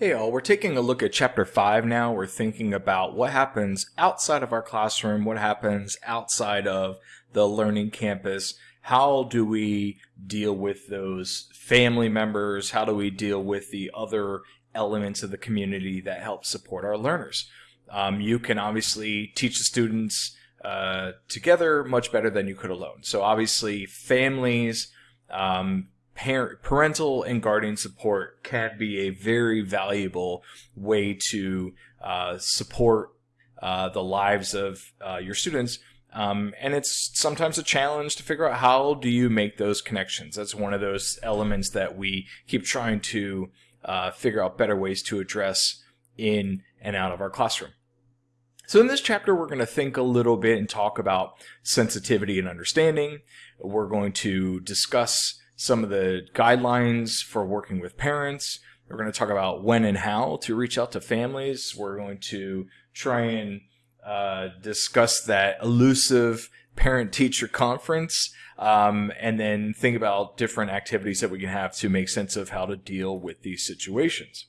Hey all, we're taking a look at chapter 5 now. We're thinking about what happens outside of our classroom, what happens outside of the learning campus. How do we deal with those family members? How do we deal with the other elements of the community that help support our learners? Um, you can obviously teach the students uh, together much better than you could alone. So obviously families, um, parent, parental and guardian support can be a very valuable way to uh, support uh, the lives of uh, your students. Um, and it's sometimes a challenge to figure out how do you make those connections. That's one of those elements that we keep trying to uh, figure out better ways to address in and out of our classroom. So in this chapter, we're going to think a little bit and talk about sensitivity and understanding. We're going to discuss some of the guidelines for working with parents. We're going to talk about when and how to reach out to families. We're going to try and uh, discuss that elusive parent teacher conference um, and then think about different activities that we can have to make sense of how to deal with these situations.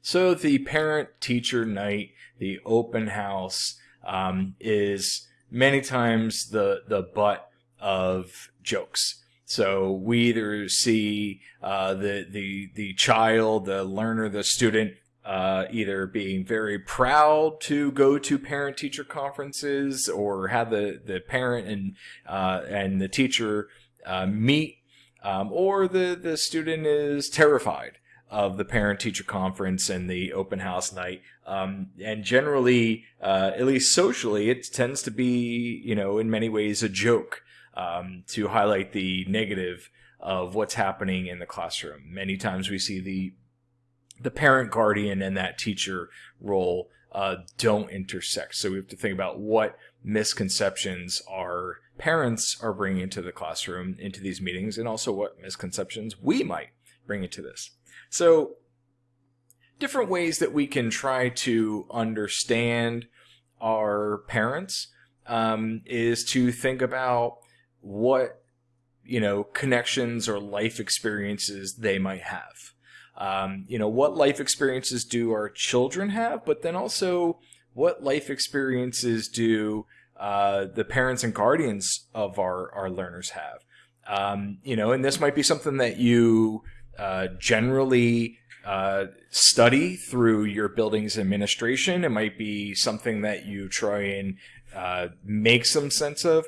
So the parent teacher night, the open house, um, is many times the, the butt of jokes. So we either see uh, the the the child, the learner, the student uh, either being very proud to go to parent teacher conferences or have the, the parent and uh, and the teacher uh, meet, um, or the, the student is terrified of the parent teacher conference and the open house night. Um, and generally, uh, at least socially, it tends to be, you know, in many ways a joke um, to highlight the negative of what's happening in the classroom. Many times we see the the parent guardian and that teacher role uh, don't intersect. So we have to think about what misconceptions our parents are bringing into the classroom, into these meetings, and also what misconceptions we might bring into this. So different ways that we can try to understand our parents um, is to think about what you know connections or life experiences they might have. Um, you know what life experiences do our children have, but then also what life experiences do uh, the parents and guardians of our our learners have. Um, you know, and this might be something that you uh, generally uh, study through your building's administration. It might be something that you try and uh, make some sense of.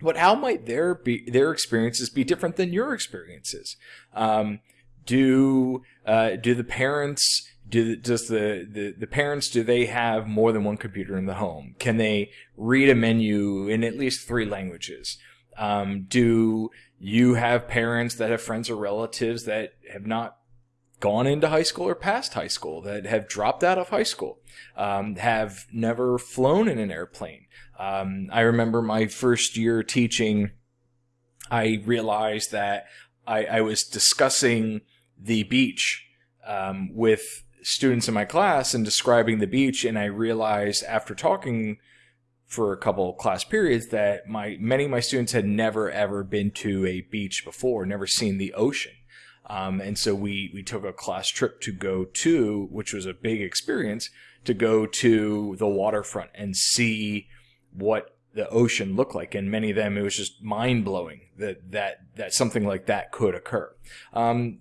But how might their be their experiences be different than your experiences? Um, do uh, do the parents do does the, the the parents do they have more than one computer in the home? Can they read a menu in at least three languages? Um, do you have parents that have friends or relatives that have not gone into high school or past high school, that have dropped out of high school, um, have never flown in an airplane? Um, I remember my first year teaching, I realized that I, I was discussing the beach um, with students in my class and describing the beach, and I realized after talking for a couple class periods that my many of my students had never ever been to a beach before, never seen the ocean. Um, and so we we took a class trip to go to, which was a big experience, to go to the waterfront and see what the ocean looked like. And many of them, it was just mind blowing that, that, that something like that could occur. Um,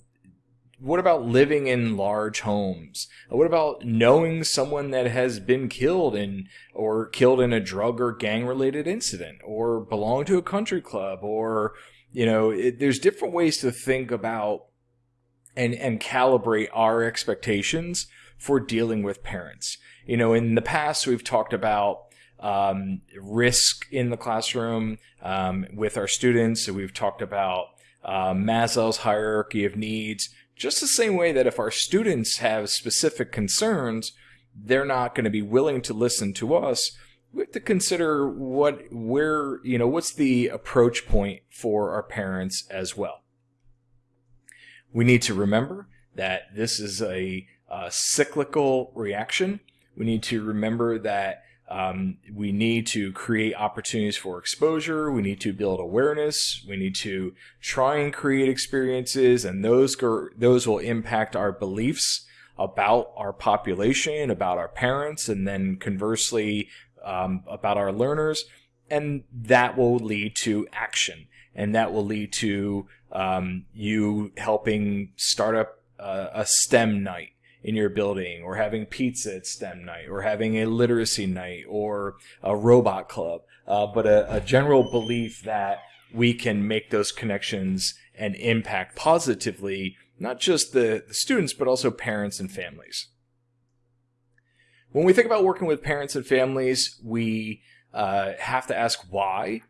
what about living in large homes? What about knowing someone that has been killed in or killed in a drug or gang related incident or belong to a country club or you know it, there's different ways to think about and and calibrate our expectations for dealing with parents. You know, in the past we've talked about um, risk in the classroom um, with our students. So we've talked about uh, Maslow's hierarchy of needs, just the same way that if our students have specific concerns, they're not going to be willing to listen to us. We have to consider what, where, you know, what's the approach point for our parents as well. We need to remember that this is a, a cyclical reaction. We need to remember that Um, we need to create opportunities for exposure. We need to build awareness. We need to try and create experiences, and those those will impact our beliefs about our population, about our parents, and then conversely um, about our learners, and that will lead to action, and that will lead to um, you helping start up uh, a STEM night in your building, or having pizza at STEM night, or having a literacy night, or a robot club. Uh, but a, a general belief that we can make those connections and impact positively not just the, the students, but also parents and families. When we think about working with parents and families, we uh, have to ask why.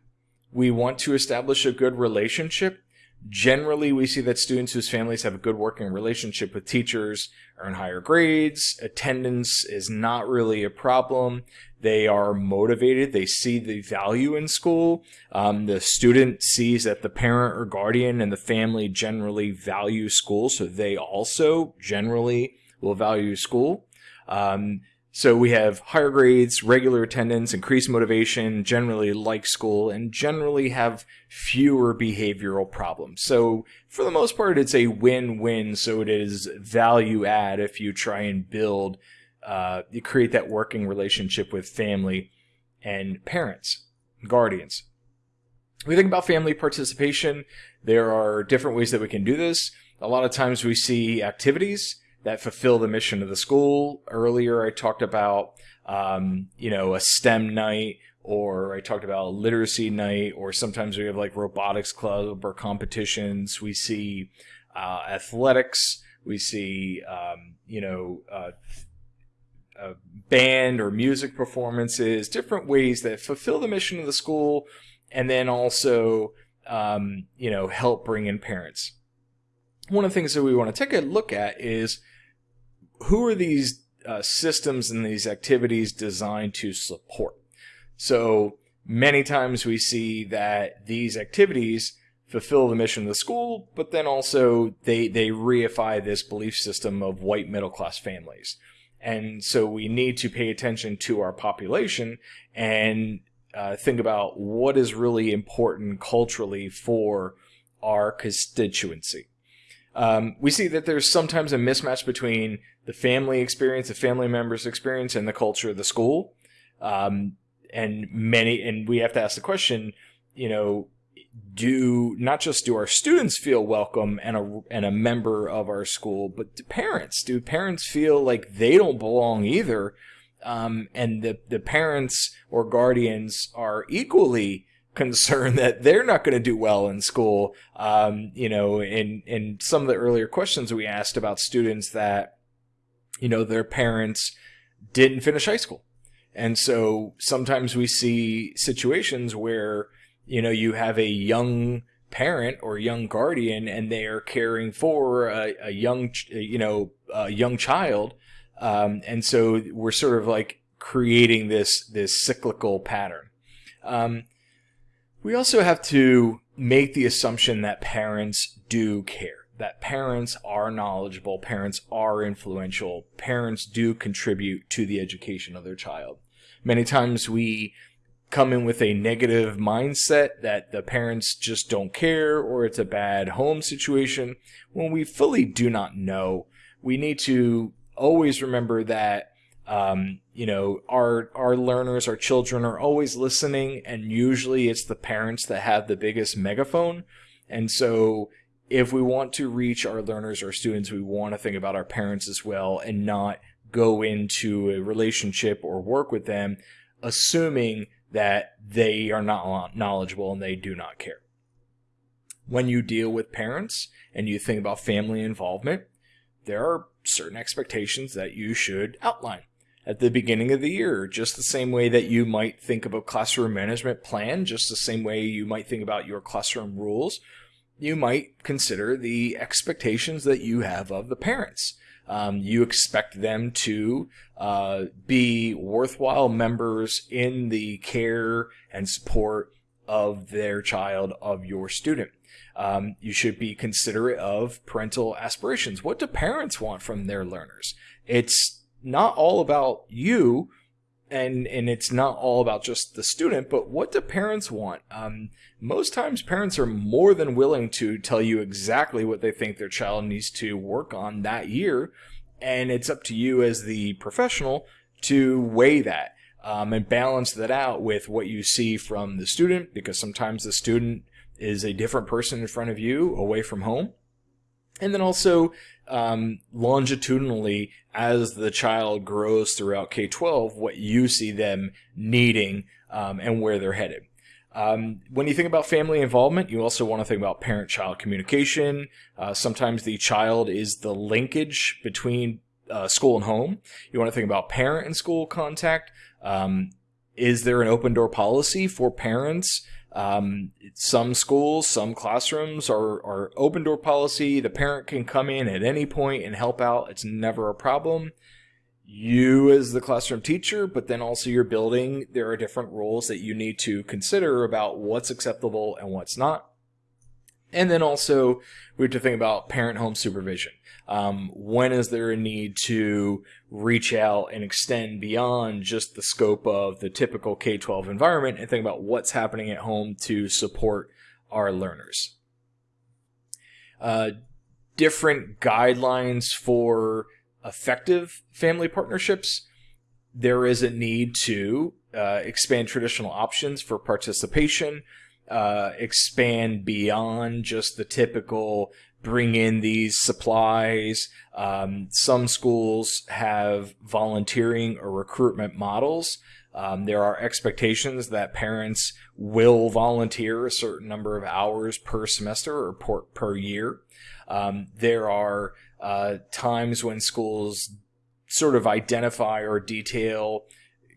We want to establish a good relationship Generally, we see that students whose families have a good working relationship with teachers earn higher grades. Attendance is not really a problem. They are motivated. They see the value in school. Um, the student sees that the parent or guardian and the family generally value school, so they also generally will value school. Um, so we have higher grades, regular attendance, increased motivation, generally like school, and generally have fewer behavioral problems. So for the most part, it's a win-win. So it is value add if you try and build, uh, you create that working relationship with family and parents, guardians. we think about family participation, there are different ways that we can do this. A lot of times we see activities that fulfill the mission of the school. Earlier, I talked about um, you know a STEM night, or I talked about literacy night, or sometimes we have like robotics club or competitions. We see uh, athletics. We see um, you know. Uh, band or music performances, different ways that fulfill the mission of the school, and then also, um, you know, help bring in parents. One of the things that we want to take a look at is who are these uh, systems and these activities designed to support? So many times we see that these activities fulfill the mission of the school, but then also they, they reify this belief system of white middle class families. And so we need to pay attention to our population and uh, think about what is really important culturally for our constituency. Um, we see that there's sometimes a mismatch between the family experience, the family members' experience, and the culture of the school. Um, and many, and we have to ask the question, you know, do not just do our students feel welcome and a and a member of our school, but do parents do parents feel like they don't belong either, um, and the the parents or guardians are equally concerned that they're not going to do well in school. Um, you know, in in some of the earlier questions we asked about students that, you know, their parents didn't finish high school, and so sometimes we see situations where you know you have a young parent or young guardian and they are caring for a, a young you know a young child. Um, and so we're sort of like creating this this cyclical pattern. Um, we also have to make the assumption that parents do care, that parents are knowledgeable, parents are influential, parents do contribute to the education of their child. Many times we come in with a negative mindset that the parents just don't care or it's a bad home situation when we fully do not know. We need to always remember that um, you know, our our learners, our children are always listening, and usually it's the parents that have the biggest megaphone. And so, if we want to reach our learners or students, we want to think about our parents as well, and not go into a relationship or work with them assuming that they are not knowledgeable and they do not care. When you deal with parents and you think about family involvement, there are certain expectations that you should outline at the beginning of the year, just the same way that you might think of a classroom management plan, just the same way you might think about your classroom rules, you might consider the expectations that you have of the parents. Um, you expect them to uh, be worthwhile members in the care and support of their child, of your student. Um, you should be considerate of parental aspirations. What do parents want from their learners? It's not all about you and and it's not all about just the student, but what do parents want? Um, most times, parents are more than willing to tell you exactly what they think their child needs to work on that year, and it's up to you as the professional to weigh that um, and balance that out with what you see from the student, because sometimes the student is a different person in front of you away from home. And then also um, longitudinally, as the child grows throughout K 12, what you see them needing um, and where they're headed. Um, when you think about family involvement, you also want to think about parent child communication. Uh, sometimes the child is the linkage between uh, school and home. You want to think about parent and school contact. Um, is there an open door policy for parents? Um, some schools, some classrooms are, are open door policy. The parent can come in at any point and help out. It's never a problem. You as the classroom teacher, but then also your building, there are different rules that you need to consider about what's acceptable and what's not. And then also we have to think about parent home supervision. Um, when is there a need to reach out and extend beyond just the scope of the typical K 12 environment and think about what's happening at home to support our learners? Uh, different guidelines for effective family partnerships. There is a need to uh, expand traditional options for participation, uh, expand beyond just the typical bring in these supplies. Um, some schools have volunteering or recruitment models. Um, there are expectations that parents will volunteer a certain number of hours per semester or per, per year. Um, there are uh, times when schools sort of identify or detail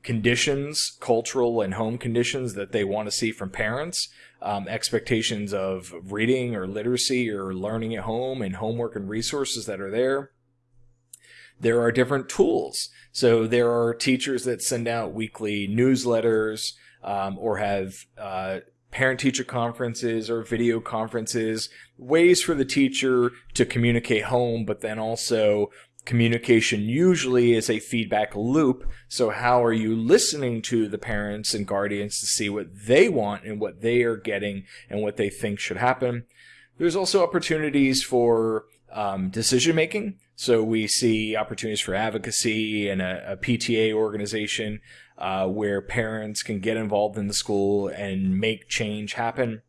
conditions, cultural and home conditions that they want to see from parents um, expectations of reading or literacy or learning at home and homework and resources that are there. There are different tools. So there are teachers that send out weekly newsletters um, or have uh, parent teacher conferences or video conferences, ways for the teacher to communicate home, but then also communication usually is a feedback loop. So how are you listening to the parents and guardians to see what they want and what they are getting and what they think should happen? There's also opportunities for um, decision making. So we see opportunities for advocacy and a, a PTA organization uh, where parents can get involved in the school and make change happen.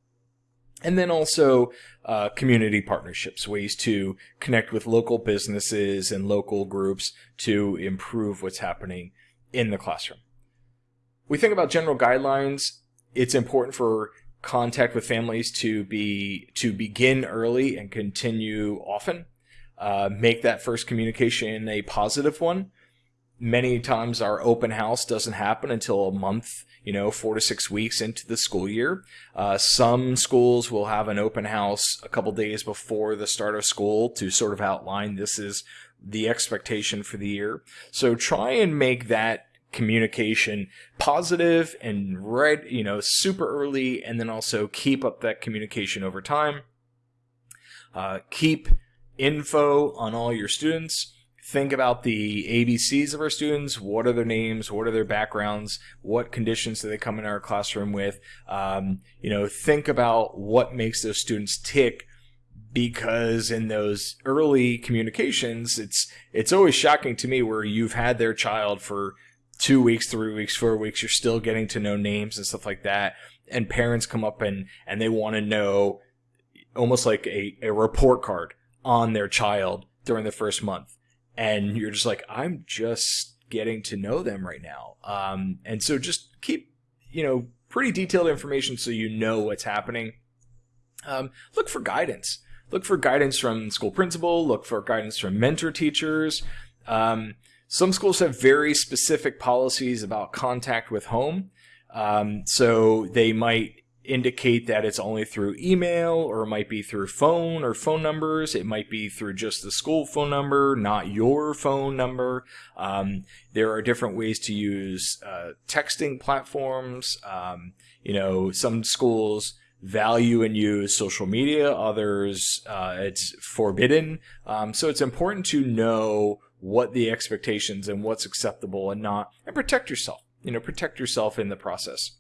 And then also uh, community partnerships, ways to connect with local businesses and local groups to improve what's happening in the classroom. We think about general guidelines. It's important for contact with families to be to begin early and continue often. Uh, make that first communication a positive one many times our open house doesn't happen until a month, you know, four to six weeks into the school year. Uh, some schools will have an open house a couple days before the start of school to sort of outline this is the expectation for the year. So try and make that communication positive and right, you know, super early, and then also keep up that communication over time. Uh, keep info on all your students think about the ABCs of our students. What are their names? What are their backgrounds? What conditions do they come in our classroom with? Um, you know, think about what makes those students tick because in those early communications, it's, it's always shocking to me where you've had their child for two weeks, three weeks, four weeks, you're still getting to know names and stuff like that. And parents come up and, and they want to know almost like a, a report card on their child during the first month and you're just like, I'm just getting to know them right now. Um, and so just keep, you know, pretty detailed information so you know what's happening. Um, look for guidance. Look for guidance from school principal. Look for guidance from mentor teachers. Um, some schools have very specific policies about contact with home. Um, so they might indicate that it's only through email or it might be through phone or phone numbers. It might be through just the school phone number, not your phone number. Um, there are different ways to use uh, texting platforms. Um, you know, some schools value and use social media, others uh, it's forbidden. Um, so it's important to know what the expectations and what's acceptable and not, and protect yourself you know, protect yourself in the process.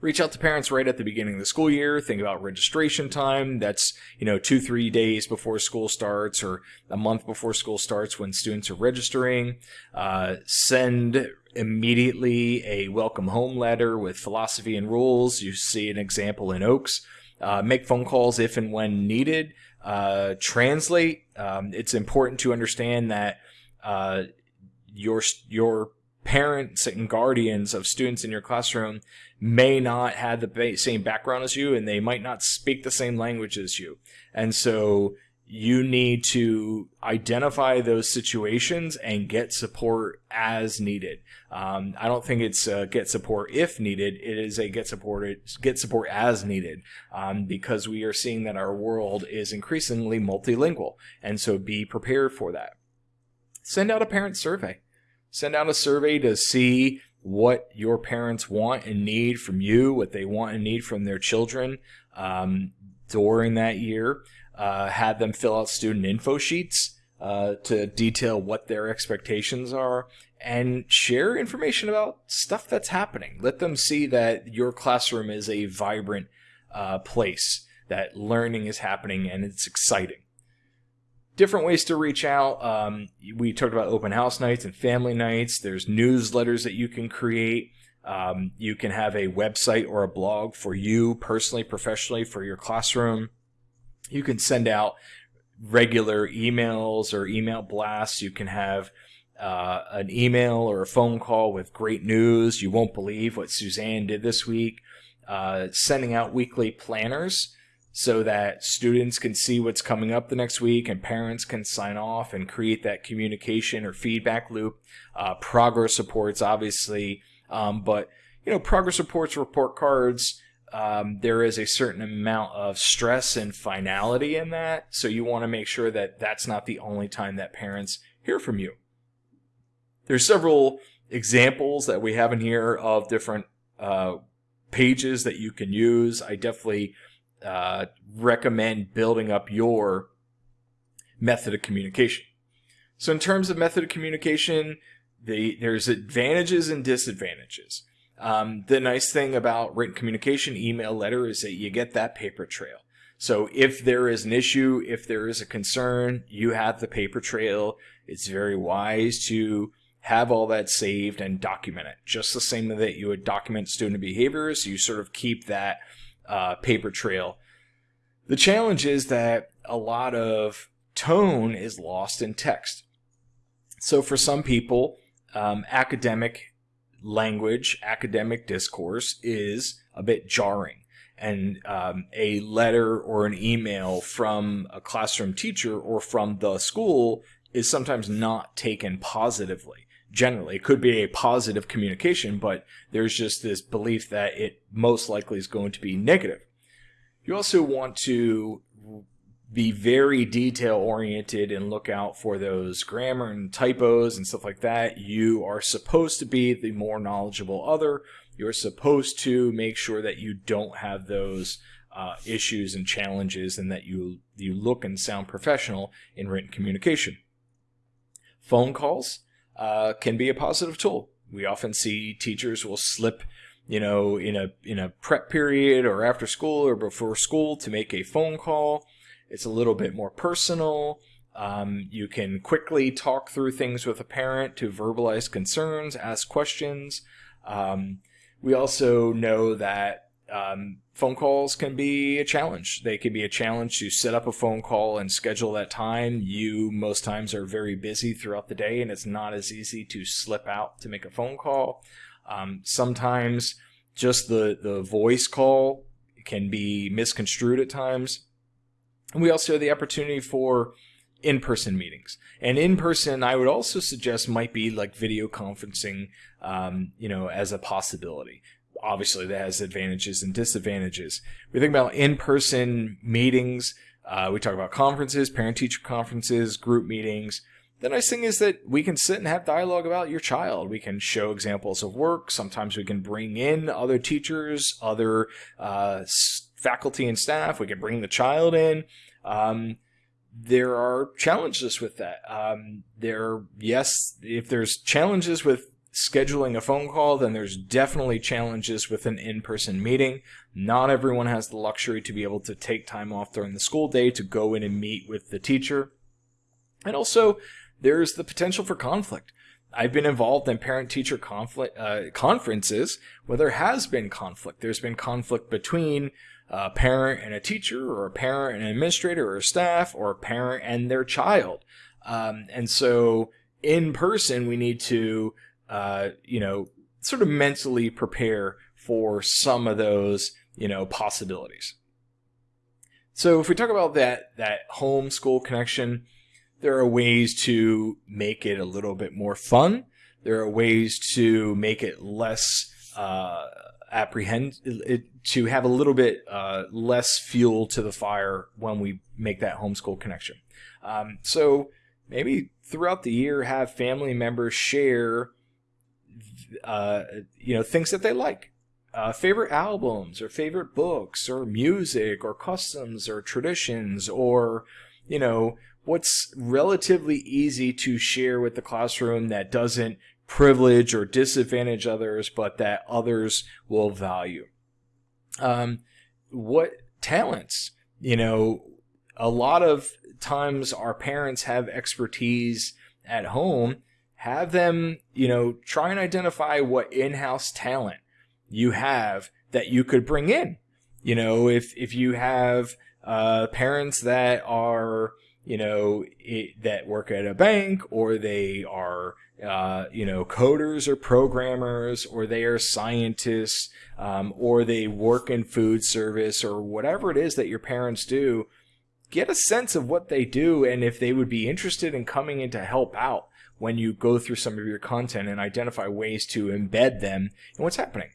Reach out to parents right at the beginning of the school year. Think about registration time. That's, you know, two, three days before school starts or a month before school starts when students are registering. Uh, send immediately a welcome home letter with philosophy and rules. You see an example in Oaks. Uh, make phone calls if and when needed. Uh, translate. Um, it's important to understand that uh, your your parents and guardians of students in your classroom may not have the same background as you and they might not speak the same language as you. And so you need to identify those situations and get support as needed. Um, I don't think it's get support if needed. It is a get support get support as needed um, because we are seeing that our world is increasingly multilingual, and so be prepared for that. Send out a parent survey. Send out a survey to see what your parents want and need from you, what they want and need from their children um, during that year. Uh, have them fill out student info sheets uh, to detail what their expectations are and share information about stuff that's happening. Let them see that your classroom is a vibrant uh, place, that learning is happening and it's exciting different ways to reach out. Um, we talked about open house nights and family nights. There's newsletters that you can create. Um, you can have a website or a blog for you personally, professionally, for your classroom. You can send out regular emails or email blasts. You can have uh, an email or a phone call with great news. You won't believe what Suzanne did this week. Uh, sending out weekly planners so that students can see what's coming up the next week and parents can sign off and create that communication or feedback loop. Uh, progress reports, obviously, um, but you know, progress reports, report cards. Um, there is a certain amount of stress and finality in that, so you want to make sure that that's not the only time that parents hear from you. There's several examples that we have in here of different uh, pages that you can use. I definitely uh, recommend building up your method of communication. So in terms of method of communication, the, there's advantages and disadvantages. Um, the nice thing about written communication, email, letter, is that you get that paper trail. So if there is an issue, if there is a concern, you have the paper trail. It's very wise to have all that saved and document it. Just the same that you would document student behaviors, you sort of keep that uh, paper trail. The challenge is that a lot of tone is lost in text. So for some people, um, academic language, academic discourse is a bit jarring. And um, a letter or an email from a classroom teacher or from the school is sometimes not taken positively generally. It could be a positive communication, but there's just this belief that it most likely is going to be negative. You also want to be very detail oriented and look out for those grammar and typos and stuff like that. You are supposed to be the more knowledgeable other. You're supposed to make sure that you don't have those uh, issues and challenges and that you you look and sound professional in written communication. Phone calls uh, can be a positive tool. We often see teachers will slip, you know, in a in a prep period or after school or before school to make a phone call. It's a little bit more personal. Um, you can quickly talk through things with a parent to verbalize concerns, ask questions. Um, we also know that um, phone calls can be a challenge. They can be a challenge to set up a phone call and schedule that time. You most times are very busy throughout the day, and it's not as easy to slip out to make a phone call. Um, sometimes just the the voice call can be misconstrued at times. And we also have the opportunity for in-person meetings. And in-person, I would also suggest might be like video conferencing, um, you know, as a possibility obviously that has advantages and disadvantages. We think about in-person meetings. Uh, we talk about conferences, parent-teacher conferences, group meetings. The nice thing is that we can sit and have dialogue about your child. We can show examples of work. Sometimes we can bring in other teachers, other uh, faculty and staff. We can bring the child in. Um, there are challenges with that. Um, there, yes, if there's challenges with scheduling a phone call, then there's definitely challenges with an in-person meeting. Not everyone has the luxury to be able to take time off during the school day to go in and meet with the teacher. And also, there's the potential for conflict. I've been involved in parent-teacher conflict uh, conferences where there has been conflict. There's been conflict between a parent and a teacher, or a parent and an administrator, or staff, or a parent and their child. Um, and so, in person, we need to, uh, you know, sort of mentally prepare for some of those, you know, possibilities. So, if we talk about that that home school connection, there are ways to make it a little bit more fun. There are ways to make it less uh, apprehend it, to have a little bit uh, less fuel to the fire when we make that homeschool connection. Um, so maybe throughout the year, have family members share, uh, you know, things that they like. Uh, favorite albums or favorite books or music or customs or traditions or you know what's relatively easy to share with the classroom that doesn't privilege or disadvantage others, but that others will value. Um, what talents? You know, a lot of times our parents have expertise at home. Have them, you know, try and identify what in-house talent you have that you could bring in. You know, if if you have uh, parents that are you know, it, that work at a bank or they are, uh, you know, coders or programmers or they are scientists um, or they work in food service or whatever it is that your parents do, get a sense of what they do and if they would be interested in coming in to help out when you go through some of your content and identify ways to embed them in what's happening.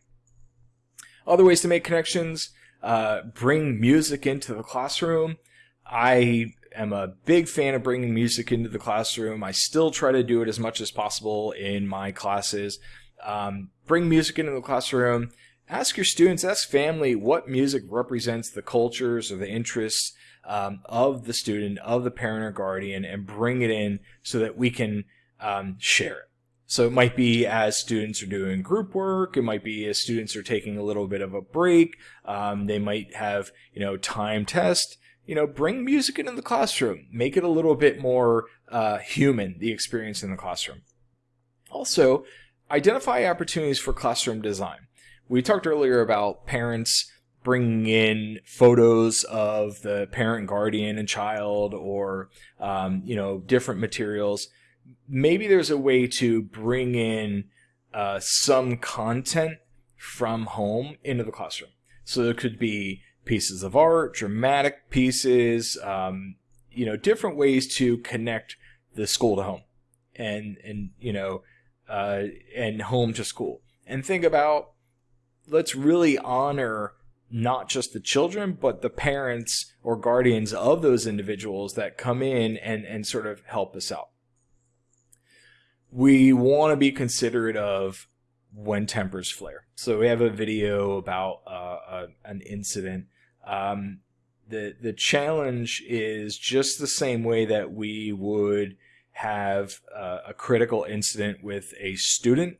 Other ways to make connections, uh, bring music into the classroom. I am a big fan of bringing music into the classroom. I still try to do it as much as possible in my classes. Um, bring music into the classroom. Ask your students, ask family what music represents the cultures or the interests um, of the student, of the parent or guardian, and bring it in so that we can um, share it. So it might be as students are doing group work. It might be as students are taking a little bit of a break. Um, they might have, you know, time test you know, bring music into the classroom. Make it a little bit more uh, human, the experience in the classroom. Also, identify opportunities for classroom design. We talked earlier about parents bringing in photos of the parent, guardian, and child, or um, you know, different materials. Maybe there's a way to bring in uh, some content from home into the classroom. So there could be pieces of art, dramatic pieces, um, you know, different ways to connect the school to home and, and, you know, uh, and home to school. And think about, let's really honor not just the children, but the parents or guardians of those individuals that come in and, and sort of help us out. We want to be considerate of when tempers flare. So we have a video about uh, a, an incident um, the the challenge is just the same way that we would have uh, a critical incident with a student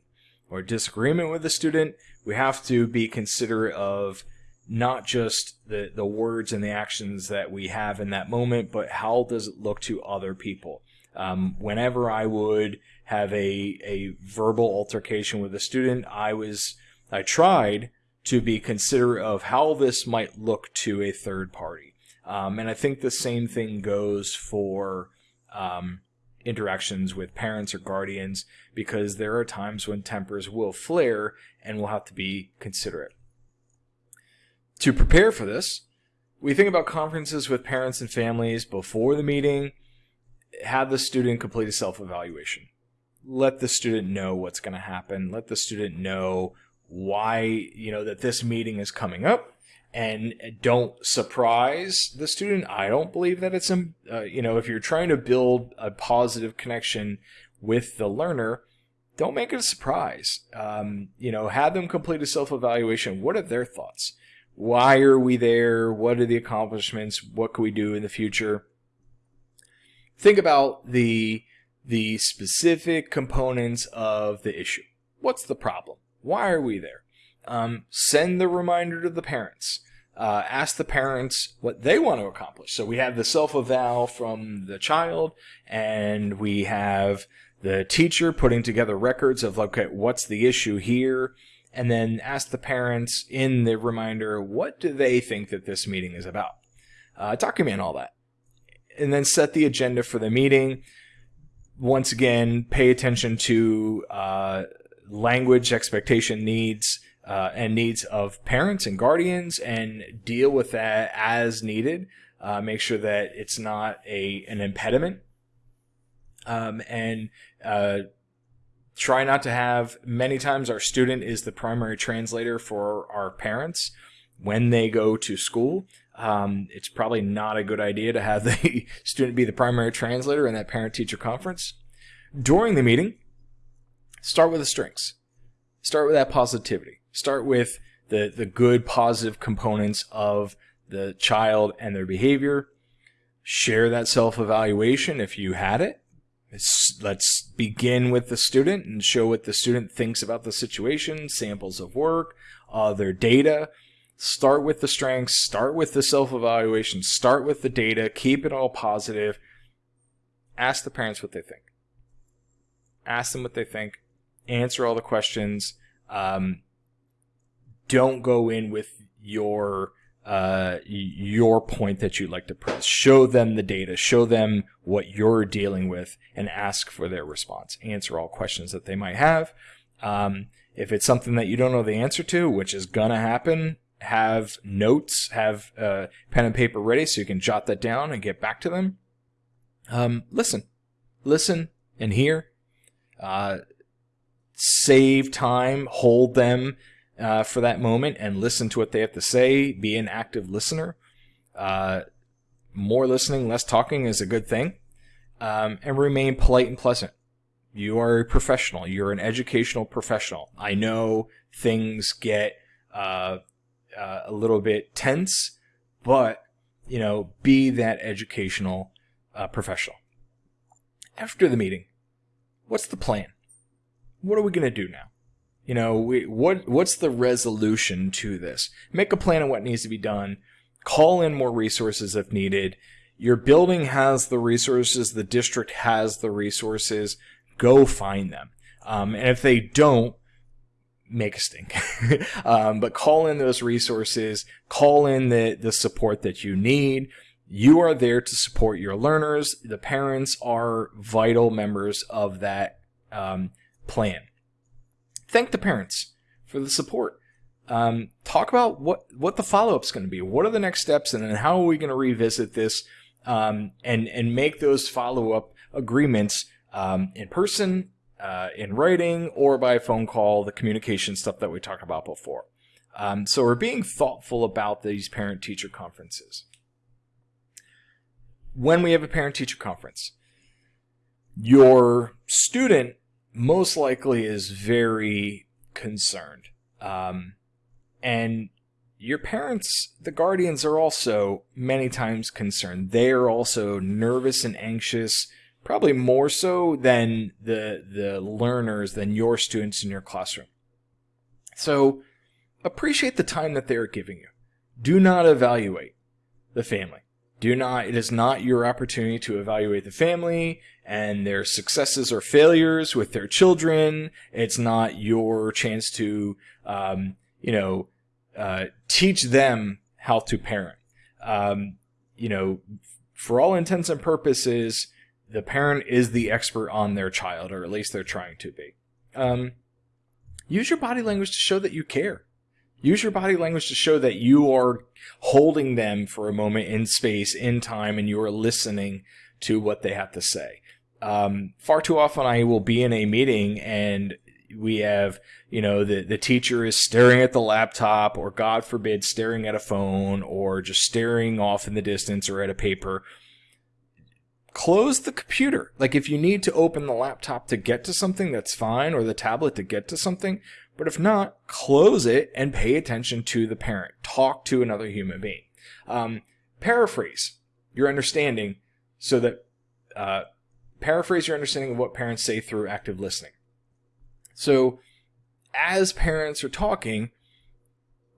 or disagreement with a student. We have to be considerate of not just the, the words and the actions that we have in that moment, but how does it look to other people? Um, whenever I would have a, a verbal altercation with a student, I was, I tried to be considerate of how this might look to a third party. Um, and I think the same thing goes for um, interactions with parents or guardians because there are times when tempers will flare and we'll have to be considerate. To prepare for this, we think about conferences with parents and families before the meeting. Have the student complete a self evaluation. Let the student know what's going to happen. Let the student know why you know that this meeting is coming up. And don't surprise the student. I don't believe that it's uh, you know if you're trying to build a positive connection with the learner don't make it a surprise. Um, you know have them complete a self-evaluation. What are their thoughts? Why are we there? What are the accomplishments? What can we do in the future? Think about the the specific components of the issue What's the problem? Why are we there? Um, send the reminder to the parents. Uh, ask the parents what they want to accomplish. So we have the self-eval from the child, and we have the teacher putting together records of, okay, what's the issue here? And then ask the parents in the reminder, what do they think that this meeting is about? Uh, document all that. And then set the agenda for the meeting. Once again, pay attention to uh, language, expectation, needs, uh, and needs of parents and guardians and deal with that as needed. Uh, make sure that it's not a an impediment. Um, and uh, try not to have many times our student is the primary translator for our parents when they go to school. Um, it's probably not a good idea to have the student be the primary translator in that parent teacher conference. During the meeting, start with the strengths. Start with that positivity start with the, the good positive components of the child and their behavior. Share that self-evaluation if you had it. Let's begin with the student and show what the student thinks about the situation, samples of work, other data. Start with the strengths, start with the self-evaluation, start with the data, keep it all positive. Ask the parents what they think. Ask them what they think. Answer all the questions. Um, don't go in with your uh, your point that you'd like to press. Show them the data, show them what you're dealing with, and ask for their response. Answer all questions that they might have. Um, if it's something that you don't know the answer to, which is gonna happen, have notes, have uh, pen and paper ready so you can jot that down and get back to them. Um, listen, listen and hear. Uh, save time, hold them uh, for that moment and listen to what they have to say. Be an active listener. Uh, more listening, less talking is a good thing. Um, and remain polite and pleasant. You are a professional. You're an educational professional. I know things get uh, a little bit tense, but you know, be that educational uh, professional. After the meeting, what's the plan? What are we going to do now? You know, we, what what's the resolution to this? Make a plan of what needs to be done. Call in more resources if needed. Your building has the resources. The district has the resources. Go find them. Um, and if they don't, make a stink. um, but call in those resources. Call in the the support that you need. You are there to support your learners. The parents are vital members of that um, plan thank the parents for the support. Um, talk about what what the follow up is going to be. What are the next steps, and then how are we going to revisit this um, and and make those follow up agreements um, in person, uh, in writing, or by phone call. The communication stuff that we talked about before. Um, so we're being thoughtful about these parent teacher conferences. When we have a parent teacher conference, your student most likely is very concerned. Um, and your parents, the guardians, are also many times concerned. They are also nervous and anxious, probably more so than the the learners, than your students in your classroom. So appreciate the time that they are giving you. Do not evaluate the family. Do not, it is not your opportunity to evaluate the family and their successes or failures with their children. It's not your chance to, um, you know, uh, teach them how to parent. Um, you know, for all intents and purposes, the parent is the expert on their child, or at least they're trying to be. Um, use your body language to show that you care. Use your body language to show that you are holding them for a moment in space, in time, and you are listening to what they have to say. Um, far too often, I will be in a meeting and we have, you know, the, the teacher is staring at the laptop, or God forbid, staring at a phone, or just staring off in the distance or at a paper. Close the computer. Like, if you need to open the laptop to get to something, that's fine, or the tablet to get to something. But if not, close it and pay attention to the parent. Talk to another human being. Um, paraphrase your understanding so that uh, paraphrase your understanding of what parents say through active listening. So as parents are talking,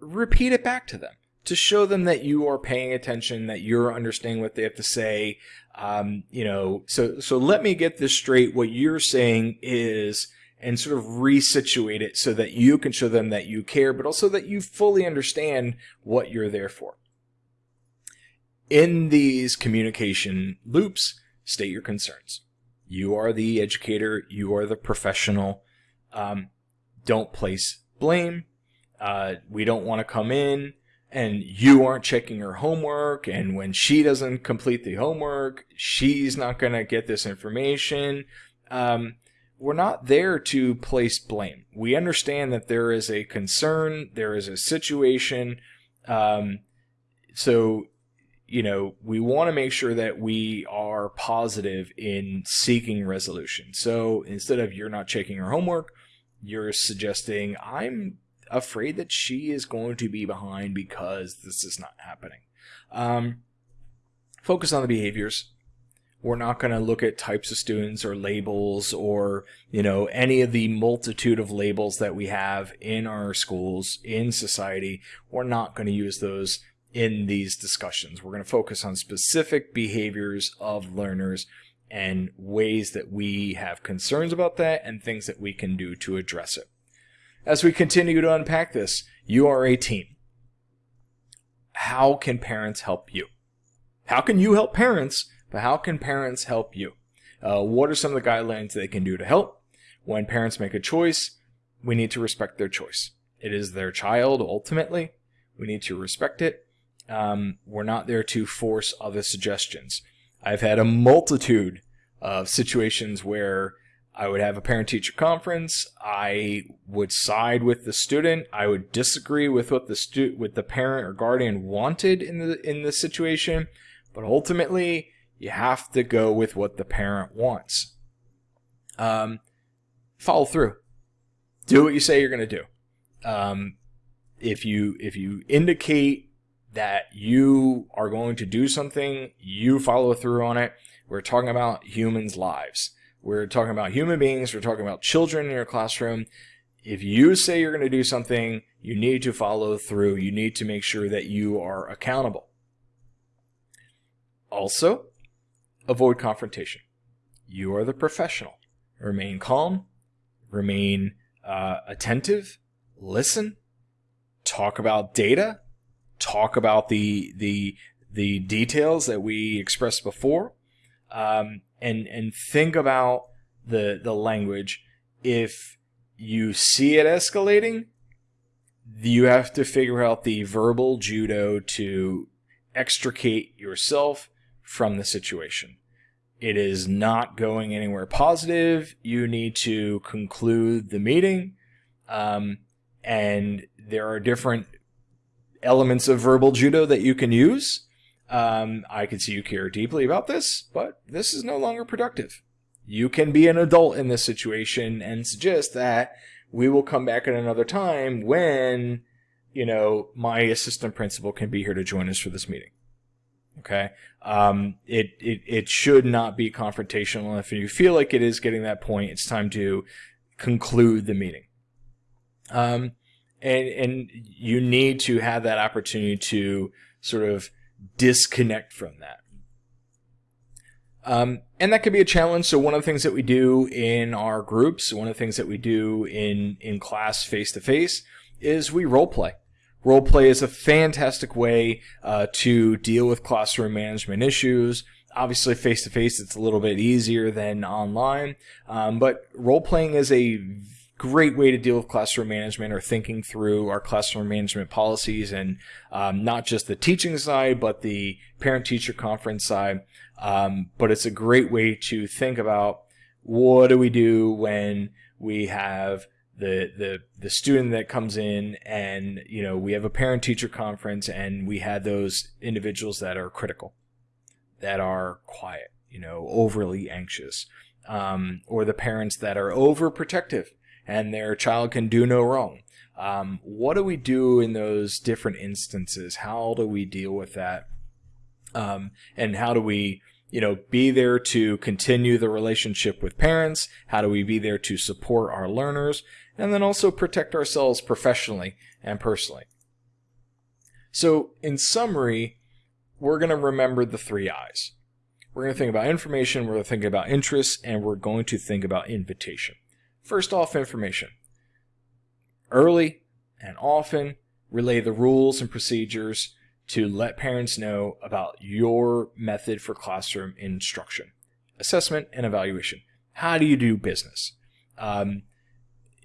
repeat it back to them to show them that you are paying attention, that you're understanding what they have to say. Um, you know, so so let me get this straight. What you're saying is, and sort of resituate it so that you can show them that you care, but also that you fully understand what you're there for. In these communication loops, state your concerns. You are the educator. You are the professional. Um, don't place blame. Uh, we don't want to come in and you aren't checking her homework. And when she doesn't complete the homework, she's not going to get this information. Um, we're not there to place blame. We understand that there is a concern, there is a situation. Um, so you know, we want to make sure that we are positive in seeking resolution. So instead of you're not checking her homework, you're suggesting I'm afraid that she is going to be behind because this is not happening. Um, focus on the behaviors. We're not going to look at types of students or labels or, you know, any of the multitude of labels that we have in our schools, in society. We're not going to use those in these discussions. We're going to focus on specific behaviors of learners and ways that we have concerns about that and things that we can do to address it. As we continue to unpack this, you are a team. How can parents help you? How can you help parents, but how can parents help you? Uh, what are some of the guidelines they can do to help? When parents make a choice, we need to respect their choice. It is their child ultimately. We need to respect it um, we're not there to force other suggestions. I've had a multitude of situations where I would have a parent teacher conference. I would side with the student. I would disagree with what the stu- with the parent or guardian wanted in the in the situation, but ultimately you have to go with what the parent wants. Um, follow through. Do what you say you're going to do. Um, if you if you indicate that you are going to do something, you follow through on it. We're talking about humans' lives. We're talking about human beings. We're talking about children in your classroom. If you say you're going to do something, you need to follow through. You need to make sure that you are accountable. Also, avoid confrontation. You are the professional. Remain calm, remain uh, attentive, listen, talk about data, talk about the the the details that we expressed before, um, and and think about the the language. If you see it escalating, you have to figure out the verbal judo to extricate yourself from the situation. It is not going anywhere positive. You need to conclude the meeting. Um, and there are different elements of verbal judo that you can use. Um, I can see you care deeply about this, but this is no longer productive. You can be an adult in this situation and suggest that we will come back at another time when, you know, my assistant principal can be here to join us for this meeting. Okay. Um, it, it, it should not be confrontational. If you feel like it is getting that point, it's time to conclude the meeting. Um, and and you need to have that opportunity to sort of disconnect from that. Um, and that can be a challenge. So one of the things that we do in our groups, one of the things that we do in in class face to face, is we role play. Role play is a fantastic way uh, to deal with classroom management issues. Obviously, face to face, it's a little bit easier than online, um, but role playing is a great way to deal with classroom management or thinking through our classroom management policies and um, not just the teaching side, but the parent teacher conference side. Um, but it's a great way to think about what do we do when we have the, the, the student that comes in and, you know, we have a parent teacher conference and we had those individuals that are critical, that are quiet, you know, overly anxious, um, or the parents that are overprotective and their child can do no wrong. Um, what do we do in those different instances? How do we deal with that? Um, and how do we you know, be there to continue the relationship with parents? How do we be there to support our learners? And then also protect ourselves professionally and personally. So, in summary, we're going to remember the three I's. We're going to think about information, we're going to think about interests, and we're going to think about invitation. First off, information. Early and often relay the rules and procedures to let parents know about your method for classroom instruction, assessment, and evaluation. How do you do business? Um,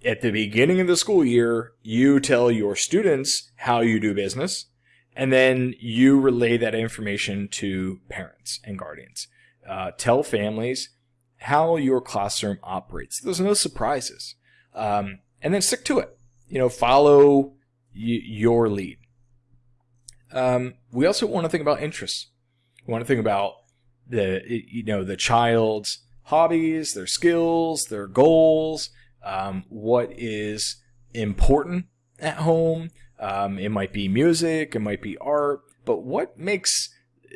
at the beginning of the school year, you tell your students how you do business and then you relay that information to parents and guardians. Uh, tell families how your classroom operates. There's no surprises. Um, and then stick to it. You know, follow your lead. Um, we also want to think about interests. We want to think about the you know the child's hobbies, their skills, their goals, um, what is important at home, um, it might be music, it might be art, but what makes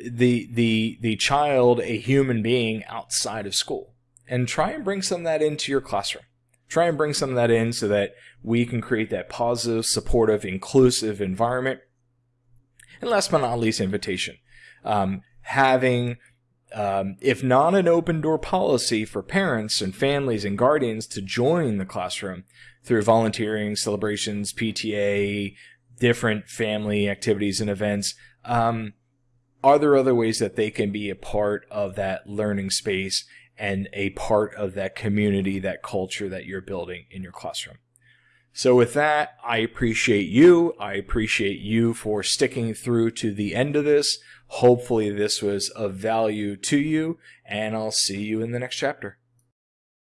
the the the child a human being outside of school? And try and bring some of that into your classroom. Try and bring some of that in so that we can create that positive, supportive, inclusive environment. And last but not least, invitation. Um, having um, if not an open door policy for parents and families and guardians to join the classroom through volunteering, celebrations, PTA, different family activities and events. Um, are there other ways that they can be a part of that learning space and a part of that community, that culture that you're building in your classroom? So with that, I appreciate you. I appreciate you for sticking through to the end of this. Hopefully this was of value to you and I'll see you in the next chapter.